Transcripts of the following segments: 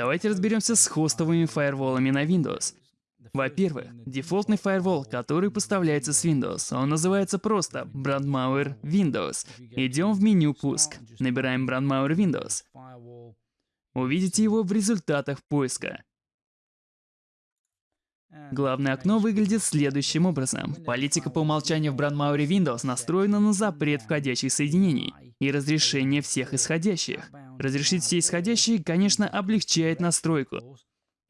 Давайте разберемся с хостовыми фаерволами на Windows. Во-первых, дефолтный фаервол, который поставляется с Windows, он называется просто Brandmauer Windows. Идем в меню «Пуск», набираем Brandmauer Windows. Увидите его в результатах поиска. Главное окно выглядит следующим образом. Политика по умолчанию в Brandmauer Windows настроена на запрет входящих соединений и разрешение всех исходящих. Разрешить все исходящие, конечно, облегчает настройку,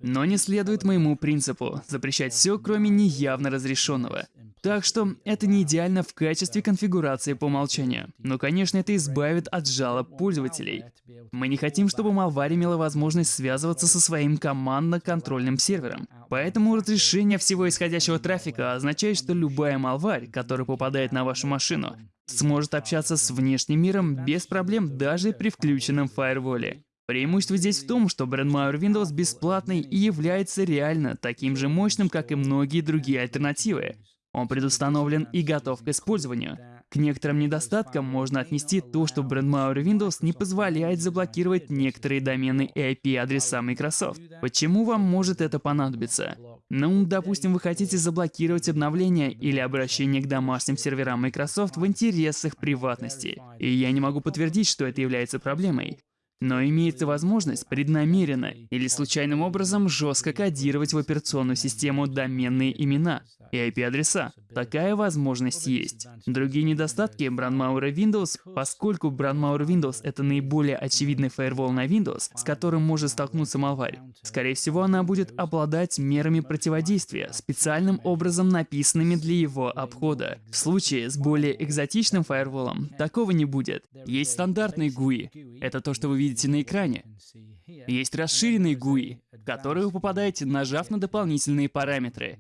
но не следует моему принципу запрещать все, кроме неявно разрешенного. Так что это не идеально в качестве конфигурации по умолчанию. Но, конечно, это избавит от жалоб пользователей. Мы не хотим, чтобы Malware имела возможность связываться со своим командно-контрольным сервером. Поэтому разрешение всего исходящего трафика означает, что любая Malware, которая попадает на вашу машину, сможет общаться с внешним миром без проблем даже при включенном фаерволе. Преимущество здесь в том, что Brandmauer Windows бесплатный и является реально таким же мощным, как и многие другие альтернативы. Он предустановлен и готов к использованию. К некоторым недостаткам можно отнести то, что Brandmauer Windows не позволяет заблокировать некоторые домены и IP-адреса Microsoft. Почему вам может это понадобиться? Ну, допустим, вы хотите заблокировать обновления или обращение к домашним серверам Microsoft в интересах приватности. И я не могу подтвердить, что это является проблемой. Но имеется возможность преднамеренно или случайным образом жестко кодировать в операционную систему доменные имена и IP-адреса. Такая возможность есть. Другие недостатки Brandmauer Windows, поскольку Brandmauer Windows — это наиболее очевидный фаервол на Windows, с которым может столкнуться Malware. Скорее всего, она будет обладать мерами противодействия, специальным образом написанными для его обхода. В случае с более экзотичным фаерволом такого не будет. Есть стандартный GUI. Это то, что вы видите на экране. Есть расширенный GUI, в который вы попадаете, нажав на дополнительные параметры.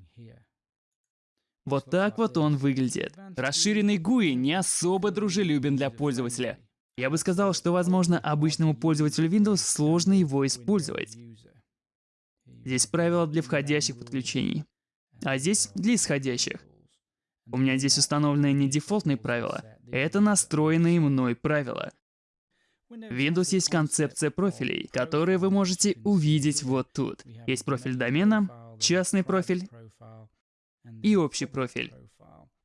Вот так вот он выглядит. Расширенный GUI не особо дружелюбен для пользователя. Я бы сказал, что, возможно, обычному пользователю Windows сложно его использовать. Здесь правила для входящих подключений, а здесь для исходящих. У меня здесь установлены не дефолтные правила, это настроенные мной правила. В Windows есть концепция профилей, которые вы можете увидеть вот тут. Есть профиль домена, частный профиль и общий профиль.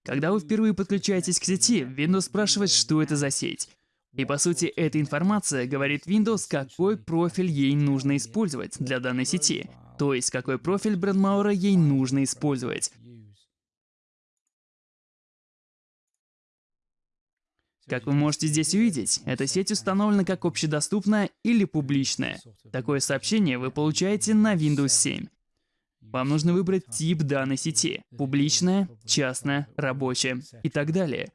Когда вы впервые подключаетесь к сети, Windows спрашивает, что это за сеть. И по сути, эта информация говорит Windows, какой профиль ей нужно использовать для данной сети. То есть, какой профиль Брэдмаура ей нужно использовать. Как вы можете здесь увидеть, эта сеть установлена как общедоступная или публичная. Такое сообщение вы получаете на Windows 7. Вам нужно выбрать тип данной сети – публичная, частная, рабочая и так далее.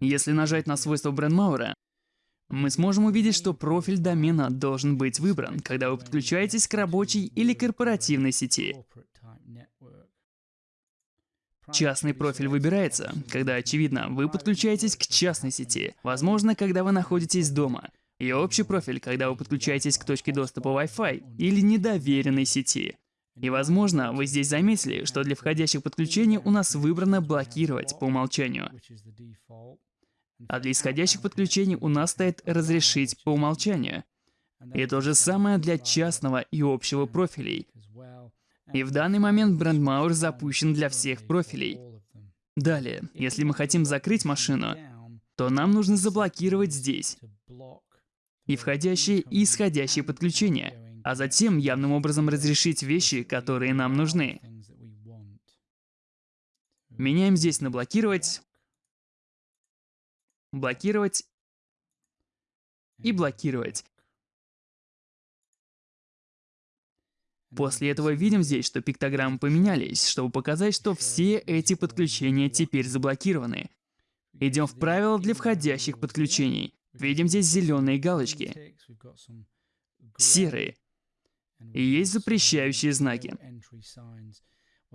Если нажать на свойство Брендмауэра, мы сможем увидеть, что профиль домена должен быть выбран, когда вы подключаетесь к рабочей или корпоративной сети. Частный профиль выбирается, когда, очевидно, вы подключаетесь к частной сети, возможно, когда вы находитесь дома. И общий профиль, когда вы подключаетесь к точке доступа Wi-Fi или недоверенной сети. И возможно, вы здесь заметили, что для входящих подключений у нас выбрано блокировать по умолчанию. А для исходящих подключений у нас стоит разрешить по умолчанию. И то же самое для частного и общего профилей. И в данный момент Brandmauer запущен для всех профилей. Далее, если мы хотим закрыть машину, то нам нужно заблокировать здесь и входящие, и исходящие подключения, а затем явным образом разрешить вещи, которые нам нужны. Меняем здесь на блокировать, блокировать и блокировать. После этого видим здесь, что пиктограммы поменялись, чтобы показать, что все эти подключения теперь заблокированы. Идем в правила для входящих подключений. Видим здесь зеленые галочки, серые, и есть запрещающие знаки.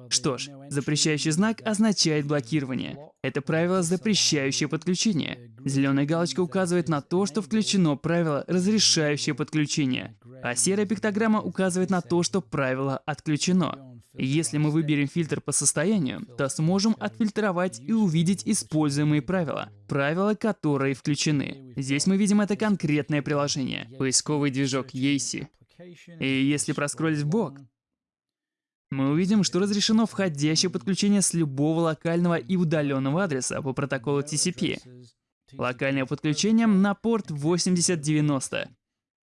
Что ж, запрещающий знак означает блокирование. Это правило, запрещающее подключение. Зеленая галочка указывает на то, что включено правило, разрешающее подключение, а серая пиктограмма указывает на то, что правило отключено. Если мы выберем фильтр по состоянию, то сможем отфильтровать и увидеть используемые правила, правила, которые включены. Здесь мы видим это конкретное приложение, поисковый движок Yeezy. И если проскролить в бок, мы увидим, что разрешено входящее подключение с любого локального и удаленного адреса по протоколу TCP. Локальное подключение на порт 8090.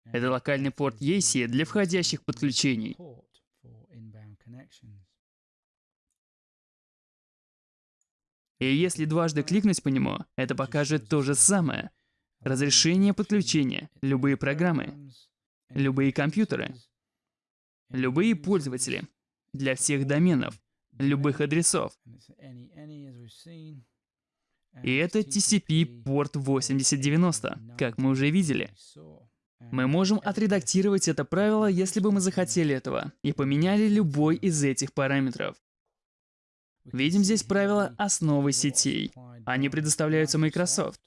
Это локальный порт EAC для входящих подключений. И если дважды кликнуть по нему, это покажет то же самое. Разрешение подключения, любые программы, любые компьютеры, любые пользователи, для всех доменов, любых адресов. И это TCP порт 8090, как мы уже видели. Мы можем отредактировать это правило, если бы мы захотели этого, и поменяли любой из этих параметров. Видим здесь правила основы сетей. Они предоставляются Microsoft.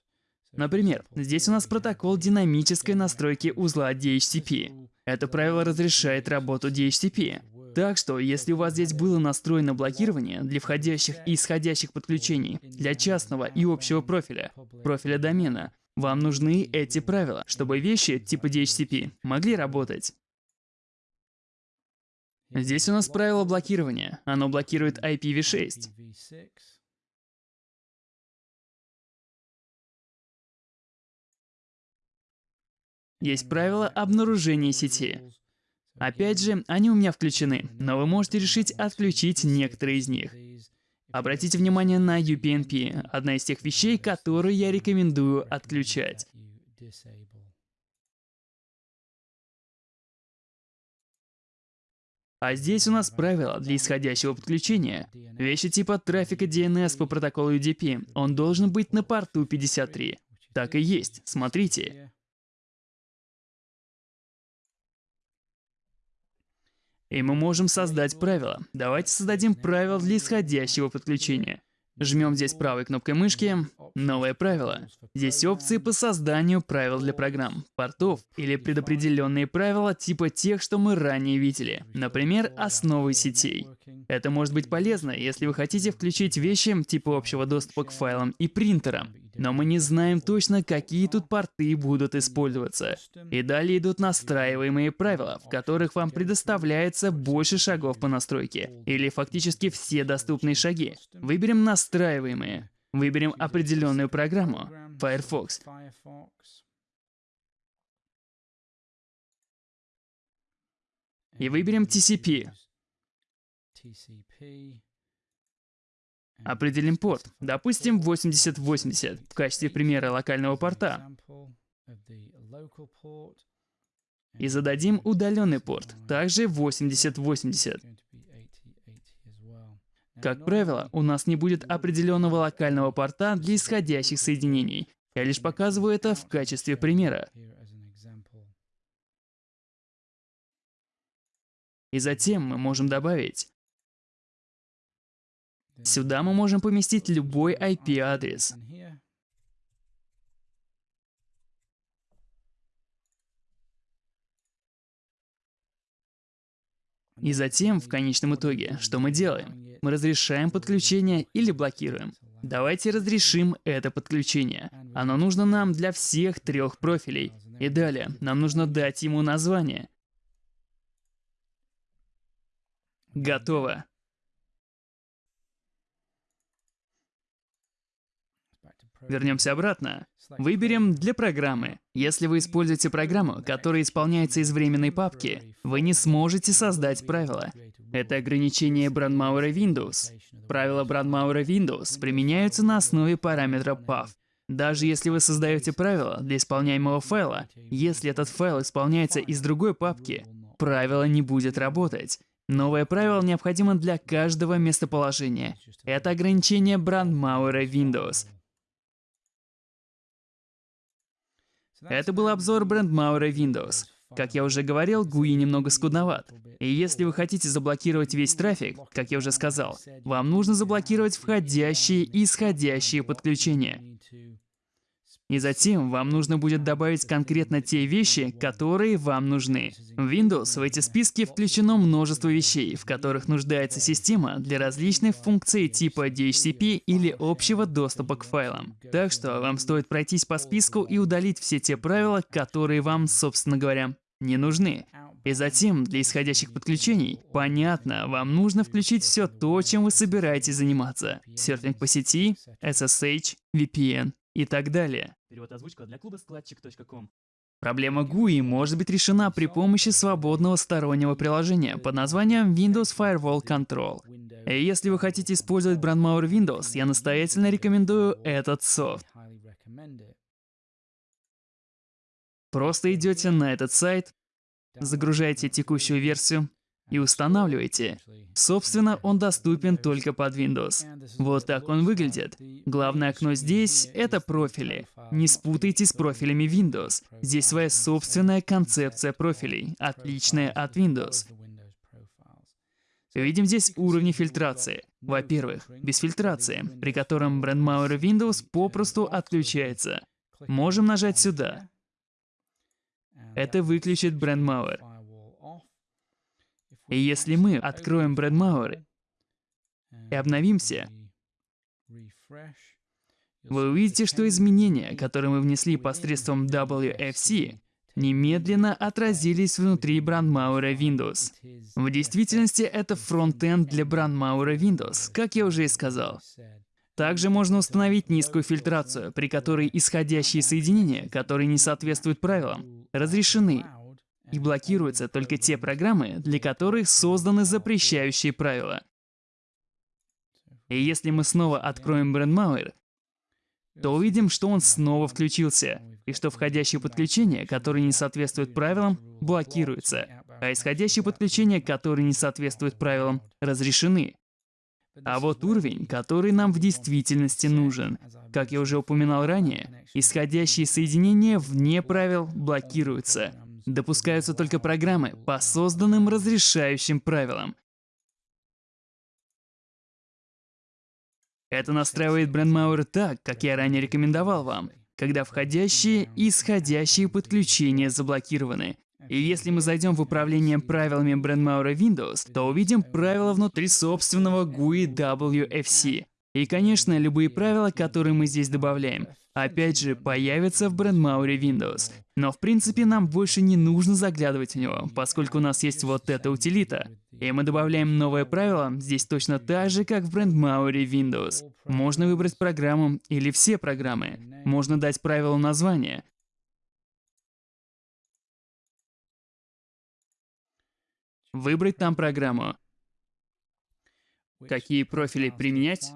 Например, здесь у нас протокол динамической настройки узла DHCP. Это правило разрешает работу DHCP. Так что, если у вас здесь было настроено блокирование для входящих и исходящих подключений, для частного и общего профиля, профиля домена, вам нужны эти правила, чтобы вещи типа DHCP могли работать. Здесь у нас правило блокирования. Оно блокирует IPv6. Есть правило обнаружения сети. Опять же, они у меня включены, но вы можете решить отключить некоторые из них. Обратите внимание на UPnP, одна из тех вещей, которые я рекомендую отключать. А здесь у нас правило для исходящего подключения. Вещи типа трафика DNS по протоколу UDP, он должен быть на порту 53. Так и есть, смотрите. И мы можем создать правило. Давайте создадим правило для исходящего подключения. Жмем здесь правой кнопкой мышки «Новое правило». Здесь опции по созданию правил для программ, портов или предопределенные правила типа тех, что мы ранее видели. Например, основы сетей. Это может быть полезно, если вы хотите включить вещи типа общего доступа к файлам и принтерам. Но мы не знаем точно, какие тут порты будут использоваться. И далее идут настраиваемые правила, в которых вам предоставляется больше шагов по настройке. Или фактически все доступные шаги. Выберем настраиваемые. Выберем определенную программу. Firefox. И выберем TCP. Определим порт, допустим 8080 в качестве примера локального порта. И зададим удаленный порт, также 8080. Как правило, у нас не будет определенного локального порта для исходящих соединений. Я лишь показываю это в качестве примера. И затем мы можем добавить Сюда мы можем поместить любой IP-адрес. И затем, в конечном итоге, что мы делаем? Мы разрешаем подключение или блокируем. Давайте разрешим это подключение. Оно нужно нам для всех трех профилей. И далее, нам нужно дать ему название. Готово. Вернемся обратно. Выберем для программы. Если вы используете программу, которая исполняется из временной папки, вы не сможете создать правила. Это ограничение Brandmauer Windows. Правила Brandmauer Windows применяются на основе параметра path. Даже если вы создаете правило для исполняемого файла, если этот файл исполняется из другой папки, правило не будет работать. Новое правило необходимо для каждого местоположения. Это ограничение Brandmauer Windows. Это был обзор брендмауэра Windows. Как я уже говорил, GUI немного скудноват. И если вы хотите заблокировать весь трафик, как я уже сказал, вам нужно заблокировать входящие и исходящие подключения. И затем вам нужно будет добавить конкретно те вещи, которые вам нужны. В Windows в эти списки включено множество вещей, в которых нуждается система для различных функций типа DHCP или общего доступа к файлам. Так что вам стоит пройтись по списку и удалить все те правила, которые вам, собственно говоря, не нужны. И затем, для исходящих подключений, понятно, вам нужно включить все то, чем вы собираетесь заниматься. Серфинг по сети, SSH, VPN и так далее. Перевод озвучка для клуба складчик.ком. Проблема GUI может быть решена при помощи свободного стороннего приложения под названием Windows Firewall Control. И если вы хотите использовать Brandmauer Windows, я настоятельно рекомендую этот софт. Просто идете на этот сайт, загружаете текущую версию и устанавливаете. Собственно, он доступен только под Windows. Вот так он выглядит. Главное окно здесь — это профили. Не спутайте с профилями Windows. Здесь своя собственная концепция профилей, отличная от Windows. Видим здесь уровни фильтрации. Во-первых, без фильтрации, при котором Brandmauer Windows попросту отключается. Можем нажать сюда. Это выключит Brandmauer. И если мы откроем Brandmauer и обновимся, вы увидите, что изменения, которые мы внесли посредством WFC, немедленно отразились внутри Brandmauer Windows. В действительности это фронтенд для Brandmauer Windows, как я уже и сказал. Также можно установить низкую фильтрацию, при которой исходящие соединения, которые не соответствуют правилам, разрешены, и блокируются только те программы, для которых созданы запрещающие правила. И если мы снова откроем Brandmauer, то увидим, что он снова включился, и что входящие подключения, которые не соответствуют правилам, блокируются, а исходящие подключения, которые не соответствуют правилам, разрешены. А вот уровень, который нам в действительности нужен. Как я уже упоминал ранее, исходящие соединения вне правил блокируются. Допускаются только программы по созданным разрешающим правилам. Это настраивает Brandmauer так, как я ранее рекомендовал вам, когда входящие и исходящие подключения заблокированы. И если мы зайдем в управление правилами Brandmauer Windows, то увидим правила внутри собственного GUI WFC. И, конечно, любые правила, которые мы здесь добавляем, опять же, появятся в Brandmauer Windows. Но в принципе нам больше не нужно заглядывать в него, поскольку у нас есть вот эта утилита. И мы добавляем новое правило здесь точно так же, как в Brandmauer Windows. Можно выбрать программу или все программы. Можно дать правилу название. Выбрать там программу. Какие профили применять?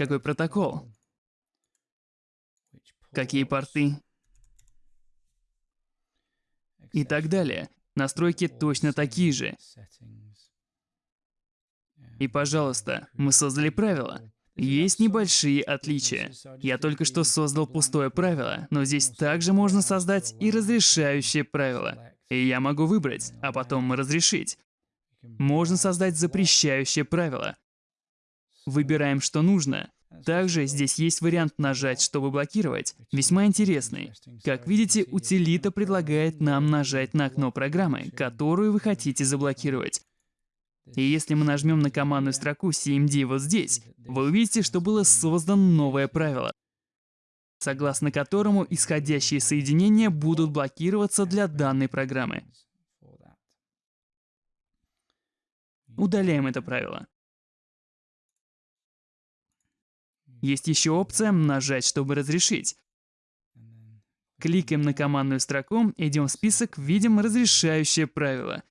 Какой протокол? Какие порты? И так далее. Настройки точно такие же. И, пожалуйста, мы создали правила. Есть небольшие отличия. Я только что создал пустое правило, но здесь также можно создать и разрешающее правило. И я могу выбрать, а потом разрешить. Можно создать запрещающее правило. Выбираем, что нужно. Также здесь есть вариант нажать, чтобы блокировать. Весьма интересный. Как видите, утилита предлагает нам нажать на окно программы, которую вы хотите заблокировать. И если мы нажмем на командную строку CMD вот здесь, вы увидите, что было создано новое правило, согласно которому исходящие соединения будут блокироваться для данной программы. Удаляем это правило. Есть еще опция «Нажать, чтобы разрешить». Кликаем на командную строку, идем в список, видим разрешающее правило.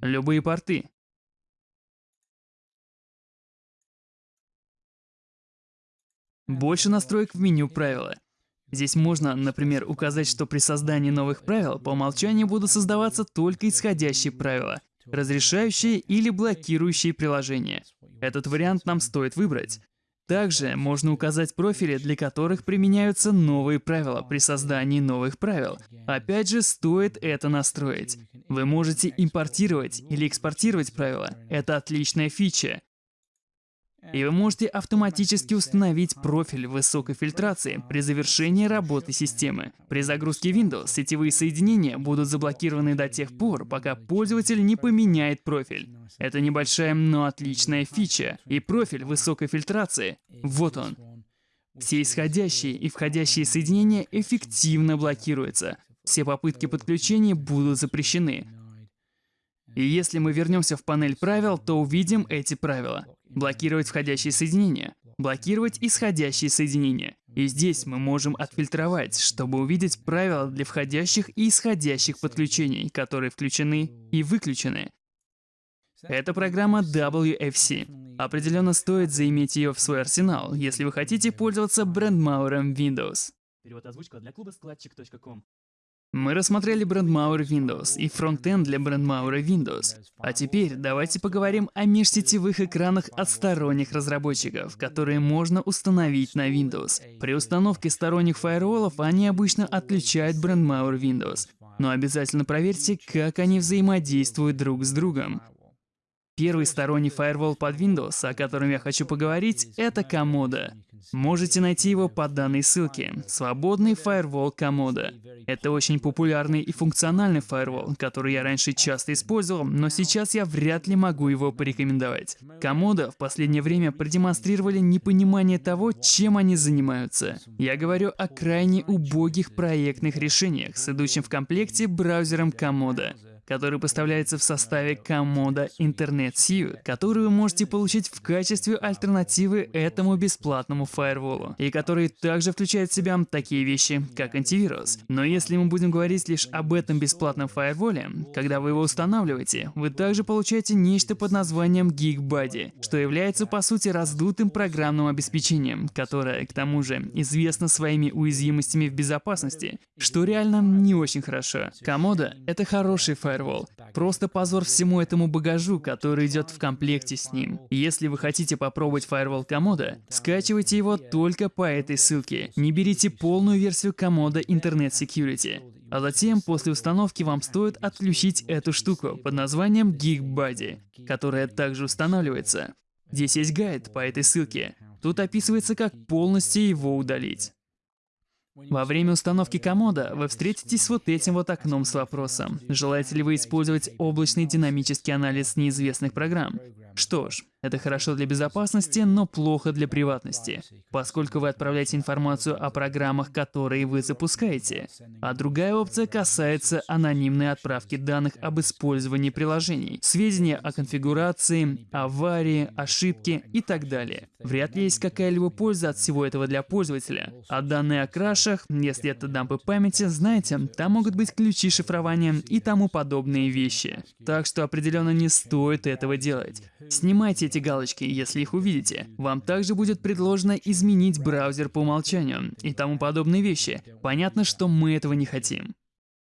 Любые порты. Больше настроек в меню правила. Здесь можно, например, указать, что при создании новых правил по умолчанию будут создаваться только исходящие правила разрешающие или блокирующие приложения. Этот вариант нам стоит выбрать. Также можно указать профили, для которых применяются новые правила при создании новых правил. Опять же, стоит это настроить. Вы можете импортировать или экспортировать правила. Это отличная фича. И вы можете автоматически установить профиль высокой фильтрации при завершении работы системы. При загрузке Windows сетевые соединения будут заблокированы до тех пор, пока пользователь не поменяет профиль. Это небольшая, но отличная фича. И профиль высокой фильтрации, вот он. Все исходящие и входящие соединения эффективно блокируются. Все попытки подключения будут запрещены. И если мы вернемся в панель правил, то увидим эти правила. Блокировать входящие соединения, блокировать исходящие соединения. И здесь мы можем отфильтровать, чтобы увидеть правила для входящих и исходящих подключений, которые включены и выключены. Это программа WFC. Определенно стоит заиметь ее в свой арсенал, если вы хотите пользоваться брендмауэром Windows. Перевод озвучка для клуба складчик.ком. Мы рассмотрели брендмауэр Windows и фронтенд для брендмауэра Windows. А теперь давайте поговорим о межсетевых экранах от сторонних разработчиков, которые можно установить на Windows. При установке сторонних фаерволов они обычно отключают брендмауэр Windows. Но обязательно проверьте, как они взаимодействуют друг с другом. Первый сторонний фаервол под Windows, о котором я хочу поговорить, это Комода. Можете найти его по данной ссылке. Свободный фаервол Комода. Это очень популярный и функциональный фаервол, который я раньше часто использовал, но сейчас я вряд ли могу его порекомендовать. Комода в последнее время продемонстрировали непонимание того, чем они занимаются. Я говорю о крайне убогих проектных решениях с идущим в комплекте браузером Комода который поставляется в составе комода Internet Suite, который вы можете получить в качестве альтернативы этому бесплатному фаерволу, и который также включает в себя такие вещи, как антивирус. Но если мы будем говорить лишь об этом бесплатном фаерволе, когда вы его устанавливаете, вы также получаете нечто под названием GeekBuddy, что является по сути раздутым программным обеспечением, которое, к тому же, известно своими уязвимостями в безопасности, что реально не очень хорошо. Комода — это хороший фаервол, Firewall. Просто позор всему этому багажу, который идет в комплекте с ним. Если вы хотите попробовать Firewall Комода, скачивайте его только по этой ссылке. Не берите полную версию Комода Internet Security. А затем, после установки, вам стоит отключить эту штуку под названием GeekBuddy, которая также устанавливается. Здесь есть гайд по этой ссылке. Тут описывается, как полностью его удалить. Во время установки комода вы встретитесь с вот этим вот окном с вопросом. Желаете ли вы использовать облачный динамический анализ неизвестных программ? Что ж, это хорошо для безопасности, но плохо для приватности, поскольку вы отправляете информацию о программах, которые вы запускаете. А другая опция касается анонимной отправки данных об использовании приложений, сведения о конфигурации, аварии, ошибке и так далее. Вряд ли есть какая-либо польза от всего этого для пользователя. А данные о крашах, если это дампы памяти, знаете, там могут быть ключи шифрования и тому подобные вещи. Так что определенно не стоит этого делать. Снимайте эти галочки, если их увидите. Вам также будет предложено изменить браузер по умолчанию и тому подобные вещи. Понятно, что мы этого не хотим.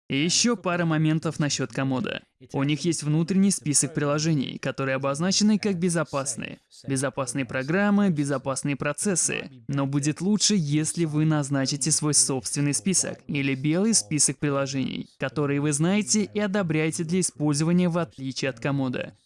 И еще пара моментов насчет комода. У них есть внутренний список приложений, которые обозначены как безопасные. Безопасные программы, безопасные процессы. Но будет лучше, если вы назначите свой собственный список или белый список приложений, которые вы знаете и одобряете для использования в отличие от комода.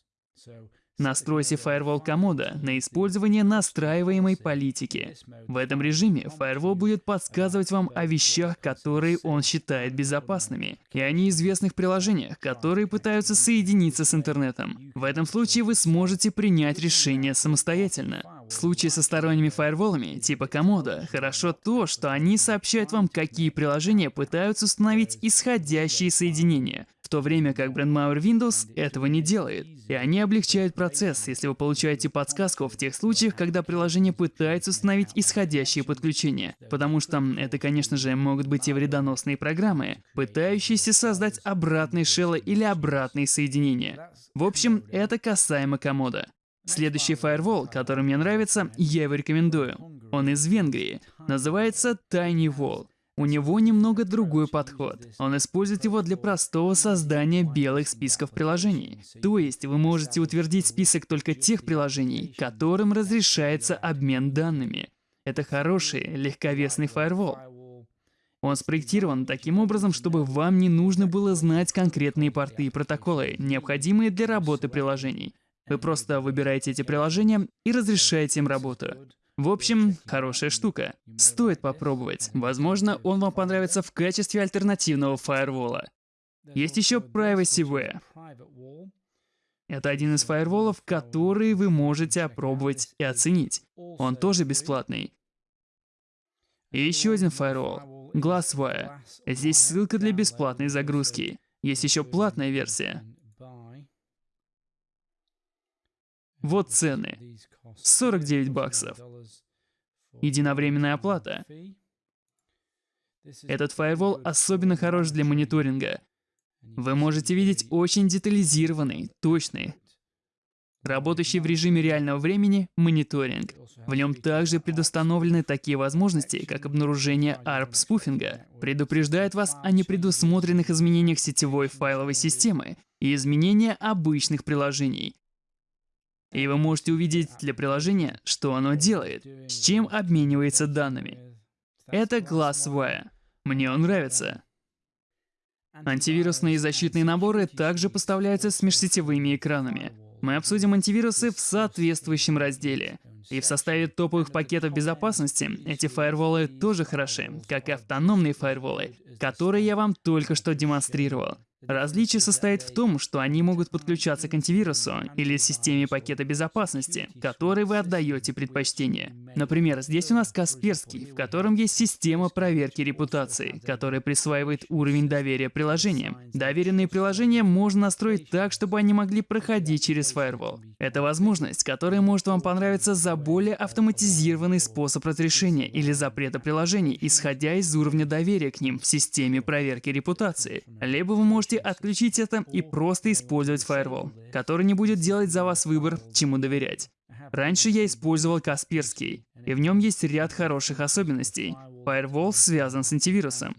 Настройте Firewall комода на использование настраиваемой политики. В этом режиме Firewall будет подсказывать вам о вещах, которые он считает безопасными, и о неизвестных приложениях, которые пытаются соединиться с интернетом. В этом случае вы сможете принять решение самостоятельно. В случае со сторонними фаерволами, типа комода, хорошо то, что они сообщают вам, какие приложения пытаются установить исходящие соединения, то время как BrandMauer Windows этого не делает. И они облегчают процесс, если вы получаете подсказку в тех случаях, когда приложение пытается установить исходящие подключения. Потому что это, конечно же, могут быть и вредоносные программы, пытающиеся создать обратные шеллы или обратные соединения. В общем, это касаемо комода. Следующий фаервол, который мне нравится, я его рекомендую. Он из Венгрии. Называется Tiny Wall. У него немного другой подход. Он использует его для простого создания белых списков приложений. То есть вы можете утвердить список только тех приложений, которым разрешается обмен данными. Это хороший, легковесный фаервол. Он спроектирован таким образом, чтобы вам не нужно было знать конкретные порты и протоколы, необходимые для работы приложений. Вы просто выбираете эти приложения и разрешаете им работу. В общем, хорошая штука. Стоит попробовать. Возможно, он вам понравится в качестве альтернативного фаервола. Есть еще PrivacyWare. Это один из фаерволов, которые вы можете опробовать и оценить. Он тоже бесплатный. И еще один фаервол — Glasswire. Здесь ссылка для бесплатной загрузки. Есть еще платная версия. Вот цены. 49 баксов. Единовременная оплата. Этот фаервол особенно хорош для мониторинга. Вы можете видеть очень детализированный, точный, работающий в режиме реального времени мониторинг. В нем также предустановлены такие возможности, как обнаружение ARP-спуфинга, предупреждает вас о непредусмотренных изменениях сетевой файловой системы и изменения обычных приложений. И вы можете увидеть для приложения, что оно делает, с чем обменивается данными. Это Glasswire. Мне он нравится. Антивирусные защитные наборы также поставляются с межсетевыми экранами. Мы обсудим антивирусы в соответствующем разделе. И в составе топовых пакетов безопасности эти фаерволы тоже хороши, как и автономные фаерволы, которые я вам только что демонстрировал. Различие состоит в том, что они могут подключаться к антивирусу или системе пакета безопасности, которой вы отдаете предпочтение. Например, здесь у нас Касперский, в котором есть система проверки репутации, которая присваивает уровень доверия приложениям. Доверенные приложения можно настроить так, чтобы они могли проходить через фаервол. Это возможность, которая может вам понравиться за более автоматизированный способ разрешения или запрета приложений, исходя из уровня доверия к ним в системе проверки репутации. Либо вы можете отключить это и просто использовать Firewall, который не будет делать за вас выбор, чему доверять. Раньше я использовал Касперский, и в нем есть ряд хороших особенностей. Firewall связан с антивирусом.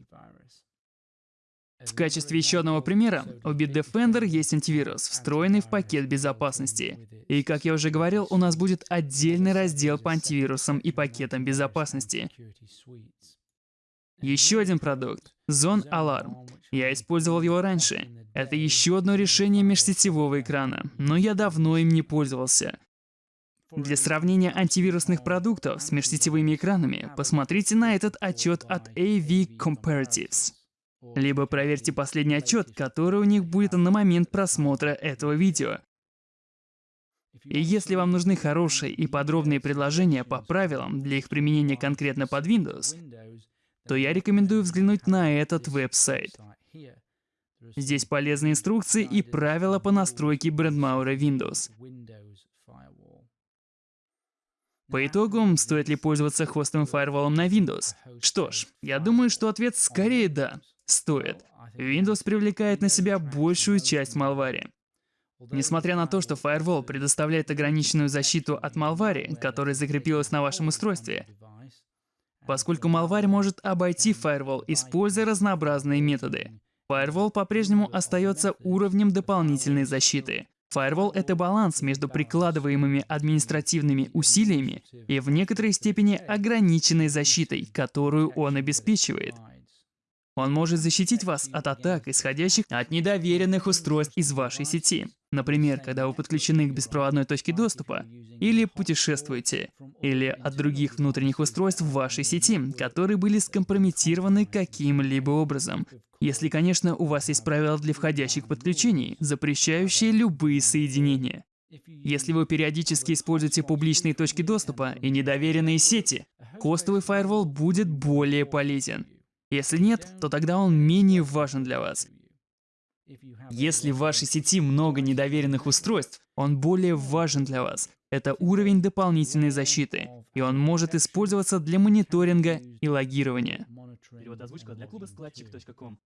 В качестве еще одного примера, у Bitdefender есть антивирус, встроенный в пакет безопасности. И как я уже говорил, у нас будет отдельный раздел по антивирусам и пакетам безопасности. Еще один продукт — Zone Alarm. Я использовал его раньше. Это еще одно решение межсетевого экрана, но я давно им не пользовался. Для сравнения антивирусных продуктов с межсетевыми экранами, посмотрите на этот отчет от AV Comparatives. Либо проверьте последний отчет, который у них будет на момент просмотра этого видео. И если вам нужны хорошие и подробные предложения по правилам для их применения конкретно под Windows, то я рекомендую взглянуть на этот веб-сайт. Здесь полезные инструкции и правила по настройке брендмаура Windows. По итогу, стоит ли пользоваться хостовым фаерволом на Windows? Что ж, я думаю, что ответ скорее да, стоит. Windows привлекает на себя большую часть малвари. Несмотря на то, что Firewall предоставляет ограниченную защиту от малвари, которая закрепилась на вашем устройстве, поскольку малварь может обойти Firewall, используя разнообразные методы. Firewall по-прежнему остается уровнем дополнительной защиты. Firewall — это баланс между прикладываемыми административными усилиями и в некоторой степени ограниченной защитой, которую он обеспечивает. Он может защитить вас от атак, исходящих от недоверенных устройств из вашей сети. Например, когда вы подключены к беспроводной точке доступа, или путешествуете, или от других внутренних устройств в вашей сети, которые были скомпрометированы каким-либо образом. Если, конечно, у вас есть правила для входящих подключений, запрещающие любые соединения. Если вы периодически используете публичные точки доступа и недоверенные сети, костовый фаервол будет более полезен. Если нет, то тогда он менее важен для вас. Если в вашей сети много недоверенных устройств, он более важен для вас. Это уровень дополнительной защиты, и он может использоваться для мониторинга и логирования. Перевод озвучка для клуба складчик.ком